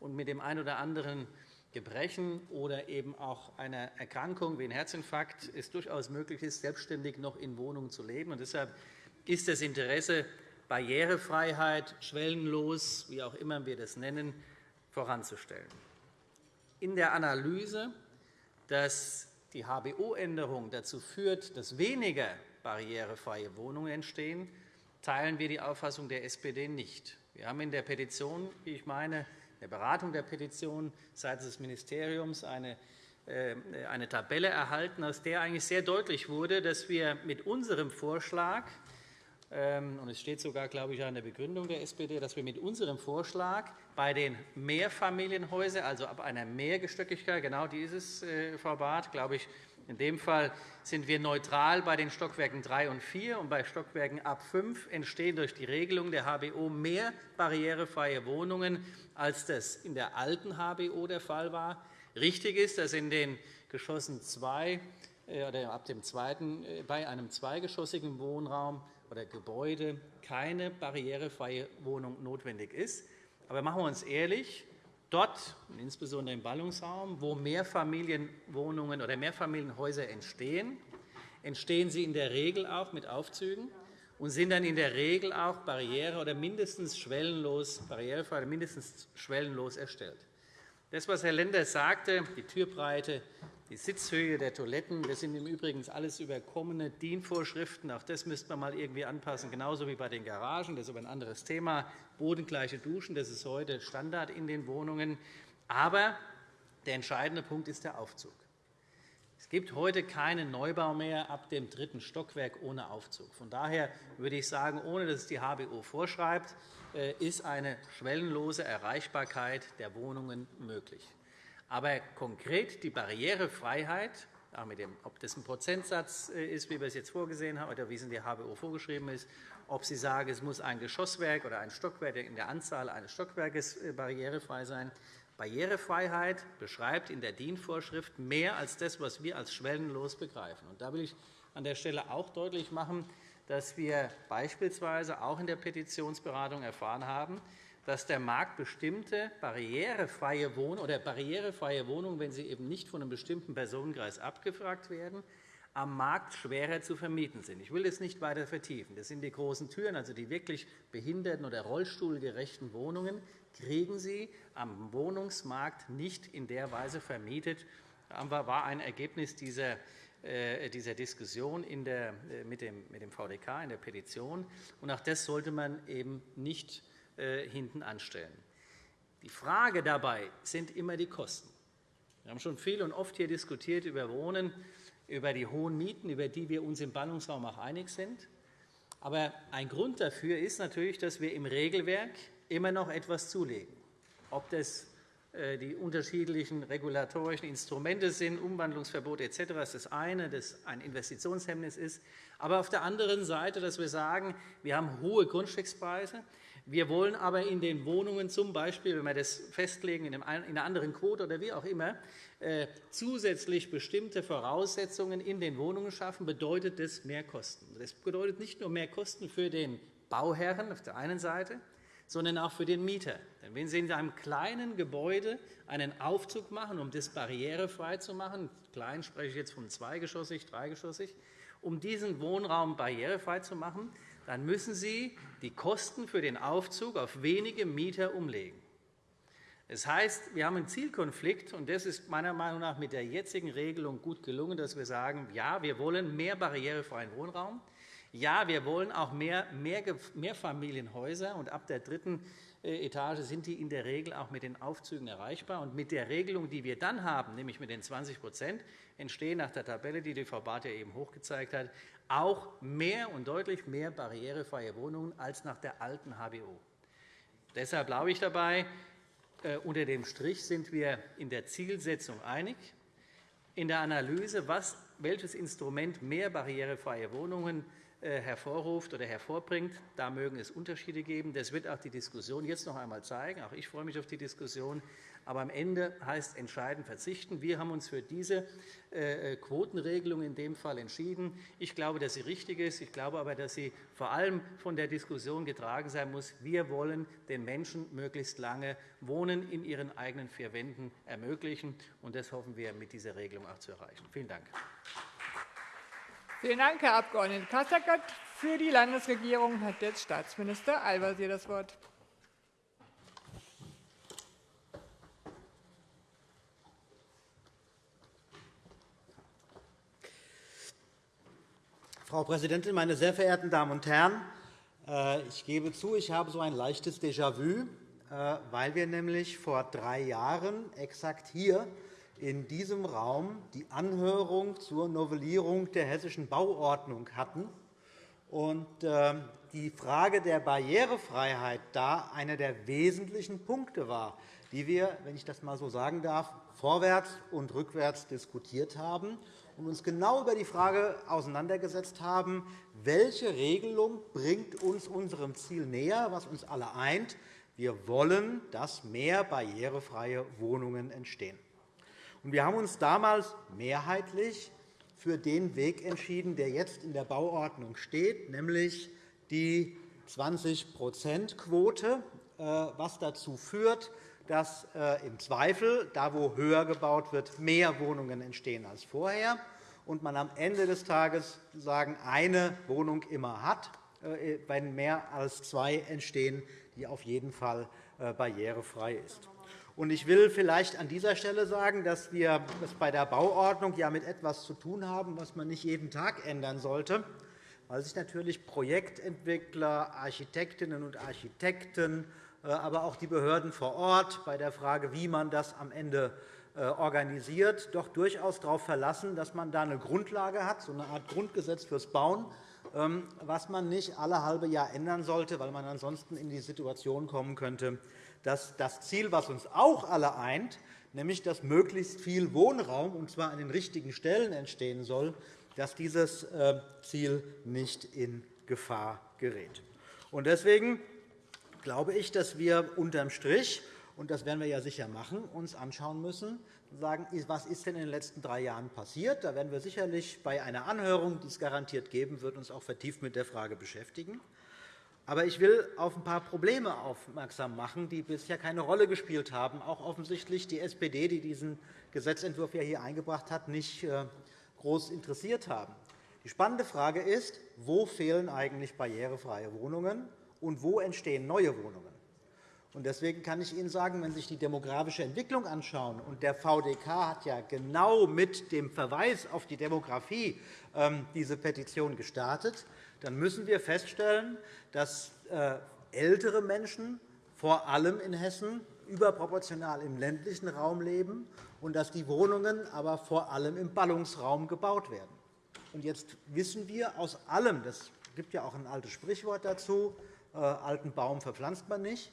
Und mit dem einen oder anderen Gebrechen oder eben auch einer Erkrankung wie ein Herzinfarkt es durchaus möglich ist, selbstständig noch in Wohnungen zu leben. Und deshalb ist das Interesse, Barrierefreiheit, schwellenlos, wie auch immer wir das nennen, voranzustellen. In der Analyse, dass die HBO-Änderung dazu führt, dass weniger barrierefreie Wohnungen entstehen, teilen wir die Auffassung der SPD nicht. Wir haben in der Petition, wie ich meine, der Beratung der Petition seitens des Ministeriums eine, äh, eine Tabelle erhalten, aus der eigentlich sehr deutlich wurde, dass wir mit unserem Vorschlag und es steht sogar, glaube ich, an der Begründung der SPD, dass wir mit unserem Vorschlag bei den Mehrfamilienhäusern, also ab einer Mehrgestöckigkeit, genau dieses, äh, Frau Barth, glaube ich, in dem Fall sind wir neutral bei den Stockwerken 3 und 4, und bei Stockwerken ab 5 entstehen durch die Regelung der HBO mehr barrierefreie Wohnungen, als das in der alten HBO der Fall war. Richtig ist, dass in den Geschossen 2 äh, oder ab dem zweiten, äh, bei einem zweigeschossigen Wohnraum oder Gebäude keine barrierefreie Wohnung notwendig ist. Aber machen wir uns ehrlich, dort, insbesondere im Ballungsraum, wo Mehrfamilienwohnungen oder Mehrfamilienhäuser entstehen, entstehen sie in der Regel auch mit Aufzügen und sind dann in der Regel auch barriere- oder mindestens schwellenlos, barrierefrei oder mindestens schwellenlos erstellt. Das, was Herr Lenders sagte, die Türbreite, die Sitzhöhe der Toiletten, das sind im Übrigen alles überkommene DIN-Vorschriften. Auch das müsste man mal irgendwie anpassen, genauso wie bei den Garagen. Das ist aber ein anderes Thema. Bodengleiche Duschen, das ist heute Standard in den Wohnungen. Aber der entscheidende Punkt ist der Aufzug. Es gibt heute keinen Neubau mehr ab dem dritten Stockwerk ohne Aufzug. Von daher würde ich sagen, ohne dass es die HBO vorschreibt, äh, ist eine schwellenlose Erreichbarkeit der Wohnungen möglich. Aber konkret die Barrierefreiheit, auch mit dem, ob das ein Prozentsatz äh, ist, wie wir es jetzt vorgesehen haben, oder wie es in der HBO vorgeschrieben ist, ob Sie sagen, es muss ein Geschosswerk oder ein Stockwerk in der Anzahl eines Stockwerkes äh, barrierefrei sein. Barrierefreiheit beschreibt in der DIN-Vorschrift mehr als das, was wir als schwellenlos begreifen. da will ich an der Stelle auch deutlich machen, dass wir beispielsweise auch in der Petitionsberatung erfahren haben, dass der Markt bestimmte barrierefreie Wohnungen oder barrierefreie Wohnungen, wenn sie eben nicht von einem bestimmten Personenkreis abgefragt werden, am Markt schwerer zu vermieten sind. Ich will das nicht weiter vertiefen. Das sind die großen Türen, also die wirklich behinderten- oder rollstuhlgerechten Wohnungen, kriegen Sie am Wohnungsmarkt nicht in der Weise vermietet. Das war ein Ergebnis dieser äh, dieser Diskussion der, äh, mit, dem, mit dem VDK in der Petition. Und auch das sollte man eben nicht hinten anstellen. Die Frage dabei sind immer die Kosten. Wir haben schon viel und oft hier diskutiert über Wohnen, über die hohen Mieten, über die wir uns im Ballungsraum auch einig sind. Aber ein Grund dafür ist natürlich, dass wir im Regelwerk immer noch etwas zulegen. Ob das äh, die unterschiedlichen regulatorischen Instrumente sind, Umwandlungsverbot etc. ist das eine, das ein Investitionshemmnis ist. Aber auf der anderen Seite, dass wir sagen, wir haben hohe Grundstückspreise, wir wollen aber in den Wohnungen zum Beispiel, wenn wir das festlegen in einer anderen Quote oder wie auch immer, äh, zusätzlich bestimmte Voraussetzungen in den Wohnungen schaffen, bedeutet das mehr Kosten. Das bedeutet nicht nur mehr Kosten für den Bauherren auf der einen Seite, sondern auch für den Mieter. Denn wenn Sie in einem kleinen Gebäude einen Aufzug machen, um das barrierefrei zu machen, klein spreche ich jetzt von zweigeschossig, dreigeschossig, um diesen Wohnraum barrierefrei zu machen, dann müssen Sie die Kosten für den Aufzug auf wenige Mieter umlegen. Das heißt, wir haben einen Zielkonflikt, und das ist meiner Meinung nach mit der jetzigen Regelung gut gelungen, dass wir sagen, ja, wir wollen mehr barrierefreien Wohnraum. Ja, wir wollen auch mehr Mehrfamilienhäuser, und ab der dritten Etage sind die in der Regel auch mit den Aufzügen erreichbar. Und mit der Regelung, die wir dann haben, nämlich mit den 20% entstehen nach der Tabelle, die die Frau Barth ja eben hochgezeigt hat, auch mehr und deutlich mehr barrierefreie Wohnungen als nach der alten HBO. Deshalb glaube ich dabei, äh, unter dem Strich sind wir in der Zielsetzung einig. In der Analyse, welches Instrument mehr barrierefreie Wohnungen äh, hervorruft oder hervorbringt. Da mögen es Unterschiede geben. Das wird auch die Diskussion jetzt noch einmal zeigen. Auch ich freue mich auf die Diskussion. Aber am Ende heißt entscheidend verzichten. Wir haben uns für diese äh, Quotenregelung in dem Fall entschieden. Ich glaube, dass sie richtig ist. Ich glaube aber, dass sie vor allem von der Diskussion getragen sein muss. Wir wollen den Menschen möglichst lange Wohnen in ihren eigenen vier Wänden ermöglichen. und Das hoffen wir mit dieser Regelung auch zu erreichen. Vielen Dank. Vielen Dank, Herr Abg. Kasseckert. Für die Landesregierung hat jetzt Staatsminister Al-Wazir das Wort. Frau Präsidentin, meine sehr verehrten Damen und Herren! Äh, ich gebe zu, ich habe so ein leichtes Déjà-vu, äh, weil wir nämlich vor drei Jahren exakt hier in diesem Raum die Anhörung zur Novellierung der Hessischen Bauordnung hatten und ähm, die Frage der Barrierefreiheit da einer der wesentlichen Punkte war, die wir, wenn ich das einmal so sagen darf, vorwärts und rückwärts diskutiert haben und uns genau über die Frage auseinandergesetzt haben, welche Regelung bringt uns unserem Ziel näher, was uns alle eint. Wir wollen, dass mehr barrierefreie Wohnungen entstehen. Wir haben uns damals mehrheitlich für den Weg entschieden, der jetzt in der Bauordnung steht, nämlich die 20-%-Quote, äh, was dazu führt, dass äh, im Zweifel, da wo höher gebaut wird, mehr Wohnungen entstehen als vorher und man am Ende des Tages sagen, eine Wohnung immer hat, äh, wenn mehr als zwei entstehen, die auf jeden Fall barrierefrei ist. Ich will vielleicht an dieser Stelle sagen, dass wir es bei der Bauordnung ja mit etwas zu tun haben, was man nicht jeden Tag ändern sollte, weil sich natürlich Projektentwickler, Architektinnen und Architekten, äh, aber auch die Behörden vor Ort bei der Frage, wie man das am Ende äh, organisiert, doch durchaus darauf verlassen, dass man da eine Grundlage hat, so eine Art Grundgesetz fürs Bauen, ähm, was man nicht alle halbe Jahr ändern sollte, weil man ansonsten in die Situation kommen könnte, dass das Ziel, das uns auch alle eint, nämlich dass möglichst viel Wohnraum, und zwar an den richtigen Stellen, entstehen soll, dass dieses äh, Ziel nicht in Gefahr gerät. Deswegen glaube ich, dass wir unterm Strich und das werden wir ja sicher machen, uns anschauen müssen, sagen, was ist denn in den letzten drei Jahren passiert. Da werden wir sicherlich bei einer Anhörung, die es garantiert geben wird, uns auch vertieft mit der Frage beschäftigen. Aber ich will auf ein paar Probleme aufmerksam machen, die bisher keine Rolle gespielt haben, auch offensichtlich die SPD, die diesen Gesetzentwurf hier eingebracht hat, nicht äh, groß interessiert haben. Die spannende Frage ist, wo fehlen eigentlich barrierefreie Wohnungen und wo entstehen neue Wohnungen? Deswegen kann ich Ihnen sagen, wenn Sie sich die demografische Entwicklung anschauen, und der VDK hat ja genau mit dem Verweis auf die Demografie ähm, diese Petition gestartet, dann müssen wir feststellen, dass äh, ältere Menschen vor allem in Hessen überproportional im ländlichen Raum leben und dass die Wohnungen aber vor allem im Ballungsraum gebaut werden. Jetzt wissen wir aus allem, es gibt ja auch ein altes Sprichwort dazu, äh, alten Baum verpflanzt man nicht,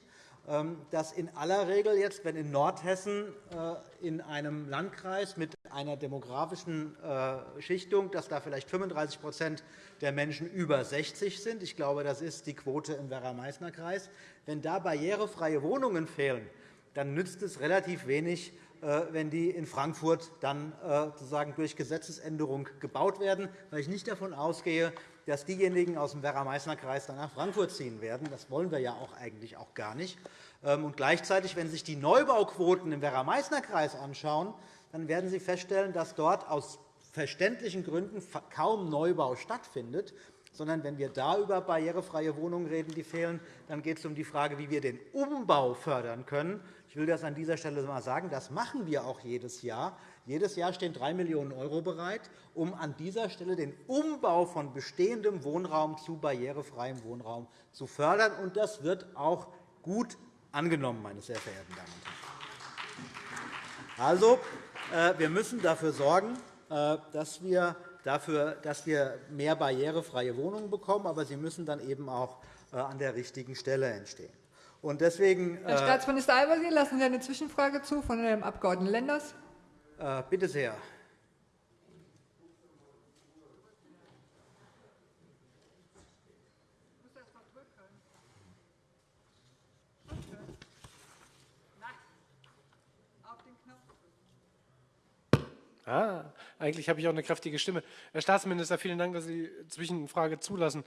dass in aller Regel jetzt, wenn in Nordhessen äh, in einem Landkreis mit einer demografischen äh, Schichtung, dass da vielleicht 35% der Menschen über 60 sind, ich glaube, das ist die Quote im Werra-Meißner-Kreis, wenn da barrierefreie Wohnungen fehlen, dann nützt es relativ wenig, äh, wenn die in Frankfurt dann sozusagen durch Gesetzesänderung gebaut werden, weil ich nicht davon ausgehe, dass diejenigen aus dem Werra-Meißner-Kreis dann nach Frankfurt ziehen werden. Das wollen wir ja auch eigentlich auch gar nicht. Ähm, und gleichzeitig, wenn Sie sich die Neubauquoten im Werra-Meißner-Kreis anschauen, dann werden Sie feststellen, dass dort aus verständlichen Gründen kaum Neubau stattfindet, sondern wenn wir da über barrierefreie Wohnungen reden, die fehlen, dann geht es um die Frage, wie wir den Umbau fördern können. Ich will das an dieser Stelle einmal sagen. Das machen wir auch jedes Jahr. Jedes Jahr stehen 3 Millionen € bereit, um an dieser Stelle den Umbau von bestehendem Wohnraum zu barrierefreiem Wohnraum zu fördern. Und das wird auch gut angenommen, meine sehr verehrten Damen und Herren. Also, äh, wir müssen dafür sorgen, äh, dass wir, dafür, dass wir mehr barrierefreie Wohnungen bekommen, aber sie müssen dann eben auch äh, an der richtigen Stelle entstehen. Und deswegen, Herr Staatsminister Al-Wazir, lassen Sie eine Zwischenfrage zu von dem Abg. Lenders. Äh, bitte sehr. Ah, eigentlich habe ich auch eine kräftige Stimme. Herr Staatsminister, vielen Dank, dass Sie Zwischenfrage zulassen.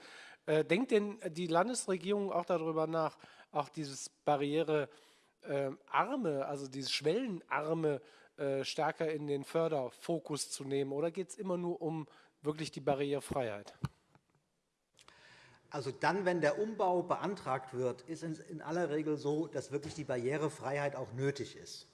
Äh, denkt denn die Landesregierung auch darüber nach, auch dieses barrierearme, also dieses schwellenarme äh, stärker in den Förderfokus zu nehmen? Oder geht es immer nur um wirklich die Barrierefreiheit? Also dann, wenn der Umbau beantragt wird, ist es in aller Regel so, dass wirklich die Barrierefreiheit auch nötig ist.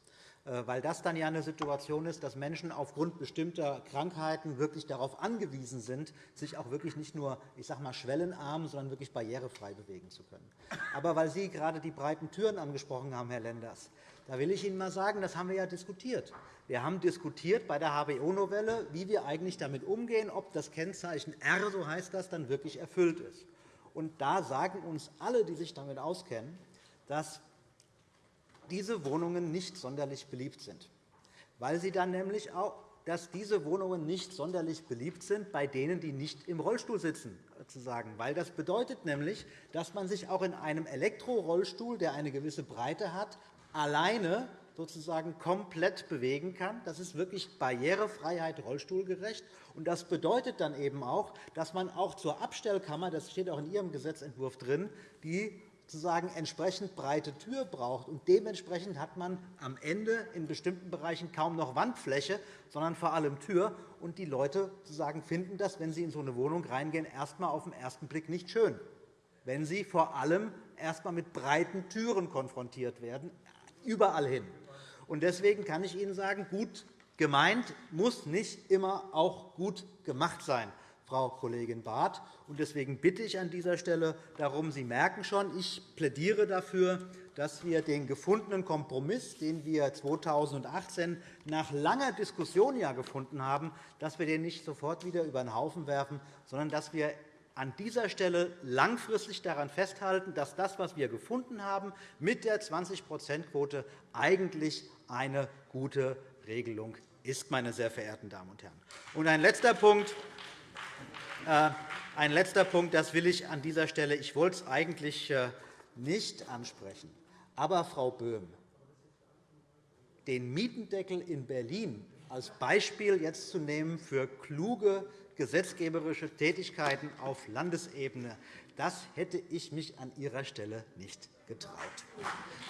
Äh, weil das dann ja eine Situation ist, dass Menschen aufgrund bestimmter Krankheiten wirklich darauf angewiesen sind, sich auch wirklich nicht nur ich sage mal, schwellenarm, sondern wirklich barrierefrei bewegen zu können. Aber weil Sie gerade die breiten Türen angesprochen haben, Herr Lenders, da will ich Ihnen einmal sagen, das haben wir ja diskutiert. Wir haben diskutiert bei der HBO-Novelle, wie wir eigentlich damit umgehen, ob das Kennzeichen R, so heißt das, dann wirklich erfüllt ist. Und da sagen uns alle, die sich damit auskennen, dass diese Wohnungen nicht sonderlich beliebt sind, weil sie dann nämlich auch dass diese Wohnungen nicht sonderlich beliebt sind bei denen, die nicht im Rollstuhl sitzen. Sozusagen. Weil das bedeutet nämlich, dass man sich auch in einem Elektrorollstuhl, der eine gewisse Breite hat, alleine sozusagen komplett bewegen kann. Das ist wirklich Barrierefreiheit rollstuhlgerecht. Und das bedeutet dann eben auch, dass man auch zur Abstellkammer, das steht auch in Ihrem Gesetzentwurf drin, die sozusagen entsprechend breite Tür braucht. Und dementsprechend hat man am Ende in bestimmten Bereichen kaum noch Wandfläche, sondern vor allem Tür. Und die Leute sozusagen finden das, wenn sie in so eine Wohnung reingehen, erst einmal auf den ersten Blick nicht schön, wenn sie vor allem erst einmal mit breiten Türen konfrontiert werden, überall hin. Und deswegen kann ich Ihnen sagen, gut gemeint muss nicht immer auch gut gemacht sein. Frau Kollegin Barth. Deswegen bitte ich an dieser Stelle darum, Sie merken schon, ich plädiere dafür, dass wir den gefundenen Kompromiss, den wir 2018 nach langer Diskussion ja gefunden haben, dass wir den nicht sofort wieder über den Haufen werfen, sondern dass wir an dieser Stelle langfristig daran festhalten, dass das, was wir gefunden haben, mit der 20-%-Quote eigentlich eine gute Regelung ist, meine sehr verehrten Damen und Herren. Und ein letzter Punkt. Äh, ein letzter Punkt, das will ich an dieser Stelle. Ich wollte es eigentlich äh, nicht ansprechen. Aber, Frau Böhm, den Mietendeckel in Berlin als Beispiel jetzt zu nehmen für kluge gesetzgeberische Tätigkeiten auf Landesebene, das hätte ich mich an Ihrer Stelle nicht getraut.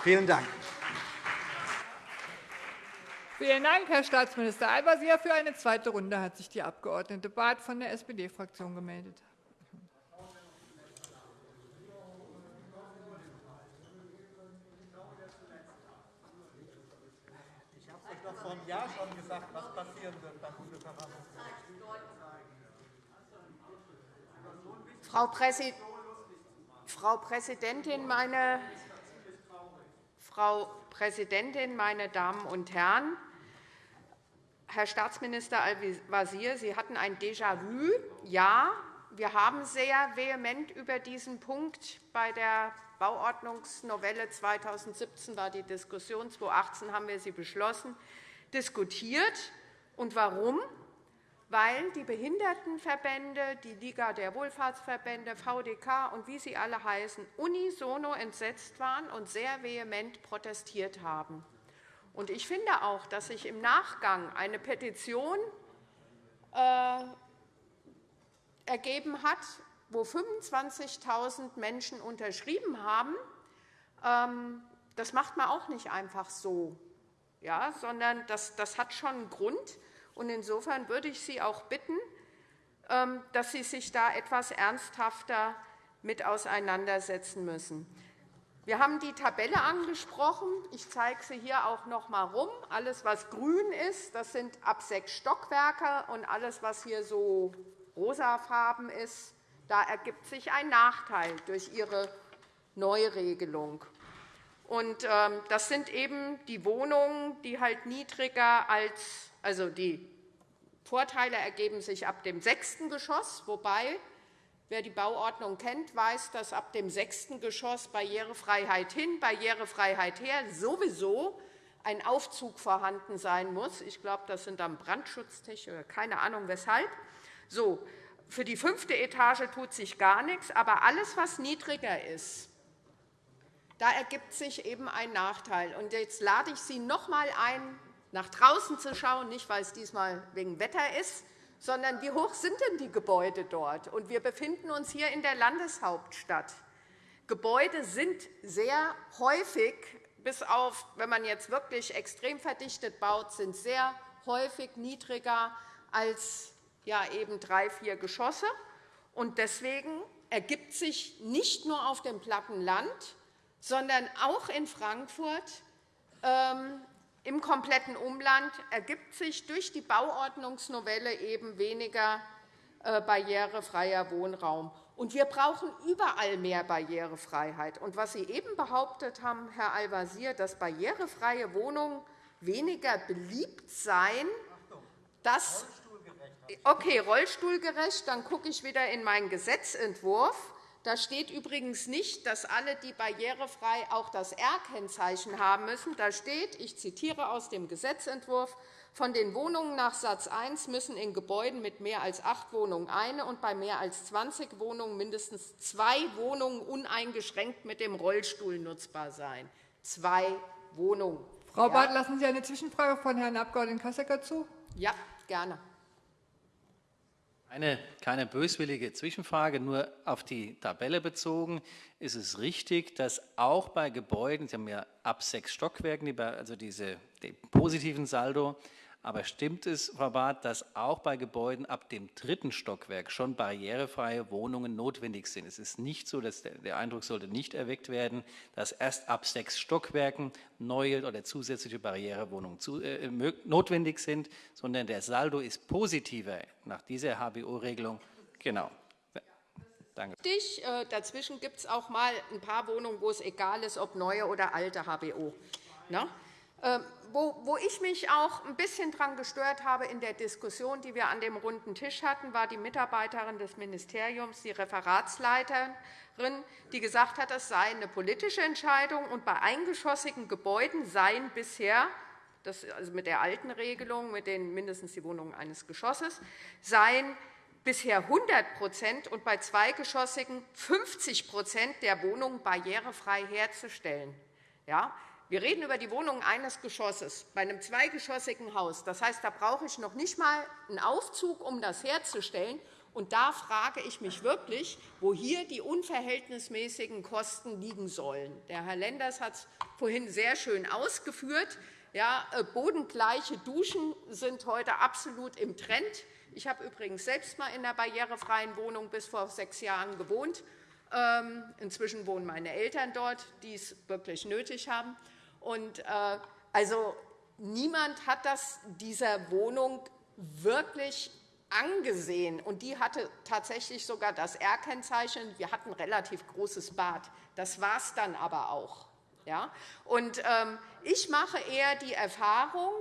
Vielen Dank. Vielen Dank, Herr Staatsminister Al-Wazir. Für eine zweite Runde hat sich die Abg. Barth von der SPD-Fraktion gemeldet. Ich habe euch doch vor einem Jahr schon gesagt, was passieren wird beim Frau, Präsi Frau Präsidentin, meine Frau Präsidentin, meine Damen und Herren! Herr Staatsminister Al-Wazir, Sie hatten ein Déjà-vu. Ja, wir haben sehr vehement über diesen Punkt bei der Bauordnungsnovelle 2017 war die Diskussion, 2018 haben wir sie beschlossen, diskutiert. Und warum? Weil die Behindertenverbände, die Liga der Wohlfahrtsverbände, VDK und wie sie alle heißen, unisono entsetzt waren und sehr vehement protestiert haben. Ich finde auch, dass sich im Nachgang eine Petition äh, ergeben hat, wo 25.000 Menschen unterschrieben haben. Ähm, das macht man auch nicht einfach so, ja, sondern das, das hat schon einen Grund. Insofern würde ich Sie auch bitten, ähm, dass Sie sich da etwas ernsthafter mit auseinandersetzen müssen. Wir haben die Tabelle angesprochen. Ich zeige sie hier auch noch einmal herum. Alles, was grün ist, das sind ab sechs Stockwerke. Und alles, was hier so rosafarben ist, da ergibt sich ein Nachteil durch Ihre Neuregelung. Und, ähm, das sind eben die Wohnungen, die halt niedriger als, also die Vorteile ergeben sich ab dem sechsten Geschoss, wobei Wer die Bauordnung kennt, weiß, dass ab dem sechsten Geschoss Barrierefreiheit hin, Barrierefreiheit her sowieso ein Aufzug vorhanden sein muss. Ich glaube, das sind dann Brandschutztechnik oder keine Ahnung weshalb. So, für die fünfte Etage tut sich gar nichts, aber alles, was niedriger ist, da ergibt sich eben ein Nachteil. Und jetzt lade ich Sie noch einmal ein, nach draußen zu schauen, nicht weil es diesmal wegen Wetter ist, sondern wie hoch sind denn die Gebäude dort? Und wir befinden uns hier in der Landeshauptstadt. Gebäude sind sehr häufig, bis auf, wenn man jetzt wirklich extrem verdichtet baut, sind sehr häufig niedriger als ja, eben drei, vier Geschosse. Und deswegen ergibt sich nicht nur auf dem platten Land, sondern auch in Frankfurt ähm, im kompletten Umland ergibt sich durch die Bauordnungsnovelle eben weniger äh, barrierefreier Wohnraum. Und wir brauchen überall mehr Barrierefreiheit. Und was Sie eben behauptet haben, Herr Al-Wazir, dass barrierefreie Wohnungen weniger beliebt seien, das Okay, rollstuhlgerecht. Dann gucke ich wieder in meinen Gesetzentwurf. Da steht übrigens nicht, dass alle, die barrierefrei auch das R-Kennzeichen haben müssen. Da steht, ich zitiere aus dem Gesetzentwurf, von den Wohnungen nach Satz 1 müssen in Gebäuden mit mehr als acht Wohnungen eine und bei mehr als 20 Wohnungen mindestens zwei Wohnungen uneingeschränkt mit dem Rollstuhl nutzbar sein. Zwei Wohnungen. Frau Barth, lassen Sie eine Zwischenfrage von Herrn Abg. Kassecker zu? Ja, gerne. Eine, keine böswillige Zwischenfrage, nur auf die Tabelle bezogen. Ist es richtig, dass auch bei Gebäuden, Sie haben ja ab sechs Stockwerken, also diese, den positiven Saldo, aber stimmt es, Frau Barth, dass auch bei Gebäuden ab dem dritten Stockwerk schon barrierefreie Wohnungen notwendig sind? Es ist nicht so, dass der Eindruck sollte nicht erweckt werden, dass erst ab sechs Stockwerken neue oder zusätzliche Barrierewohnungen äh, notwendig sind, sondern der Saldo ist positiver nach dieser HBO-Regelung. Genau. Danke. Äh, dazwischen gibt es auch mal ein paar Wohnungen, wo es egal ist, ob neue oder alte HBO. Na? Ähm, wo ich mich auch ein bisschen daran gestört habe in der Diskussion, die wir an dem runden Tisch hatten, war die Mitarbeiterin des Ministeriums, die Referatsleiterin, die gesagt hat, es sei eine politische Entscheidung, und bei eingeschossigen Gebäuden seien bisher das, also mit der alten Regelung, mit den mindestens die Wohnungen eines Geschosses, seien bisher 100% und bei zweigeschossigen 50% der Wohnungen barrierefrei herzustellen. Ja, wir reden über die Wohnung eines Geschosses bei einem zweigeschossigen Haus. Das heißt, da brauche ich noch nicht einmal einen Aufzug, um das herzustellen. Und da frage ich mich wirklich, wo hier die unverhältnismäßigen Kosten liegen sollen. Der Herr Lenders hat es vorhin sehr schön ausgeführt. Ja, äh, bodengleiche Duschen sind heute absolut im Trend. Ich habe übrigens selbst einmal in einer barrierefreien Wohnung bis vor sechs Jahren gewohnt. Ähm, inzwischen wohnen meine Eltern dort, die es wirklich nötig haben. Und, äh, also, niemand hat das dieser Wohnung wirklich angesehen. Und die hatte tatsächlich sogar das R-Kennzeichen. Wir hatten ein relativ großes Bad. Das war es dann aber auch. Ja? Und, ähm, ich mache eher die Erfahrung,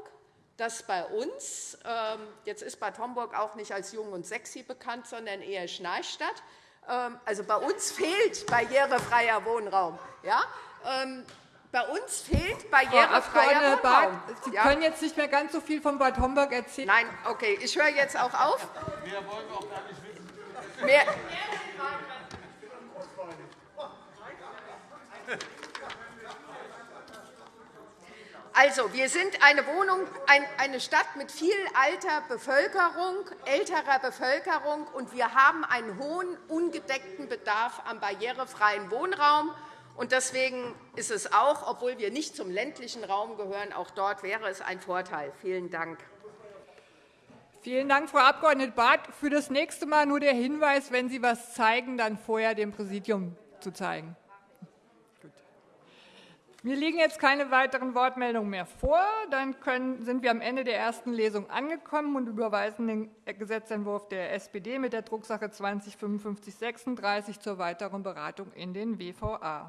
dass bei uns, ähm, jetzt ist Bad Homburg auch nicht als jung und sexy bekannt, sondern eher Schnarchstadt, ähm, also bei uns fehlt barrierefreier Wohnraum. Ja? Bei uns fehlt barrierefreier Wohnraum. Barth, Sie ja? können jetzt nicht mehr ganz so viel von Bad Homburg erzählen. Nein, okay, ich höre jetzt auch auf. Mehr wollen wir auch gar nicht wissen. Mehr Also, wir sind eine, Wohnung, eine Stadt mit viel alter Bevölkerung, älterer Bevölkerung, und wir haben einen hohen ungedeckten Bedarf an barrierefreien Wohnraum. Deswegen ist es auch, obwohl wir nicht zum ländlichen Raum gehören, auch dort wäre es ein Vorteil. Vielen Dank. Vielen Dank, Frau Abg. Barth. Für das nächste Mal nur der Hinweis, wenn Sie etwas zeigen, dann vorher dem Präsidium zu zeigen. Mir liegen jetzt keine weiteren Wortmeldungen mehr vor. Dann können, sind wir am Ende der ersten Lesung angekommen und überweisen den Gesetzentwurf der SPD mit der Drucksache 20 5536 zur weiteren Beratung in den WVA.